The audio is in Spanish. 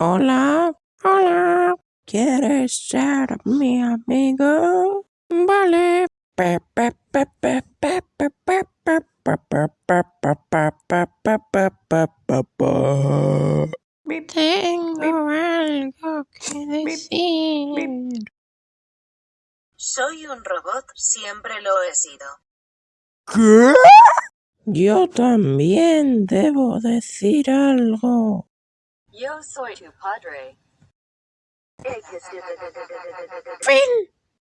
Hola, hola. ¿Quieres ser mi amigo? Vale. Tengo algo que decir. Soy un robot, siempre lo he sido. ¿Qué? Yo también debo decir algo. Yo soy tu padre. Fin.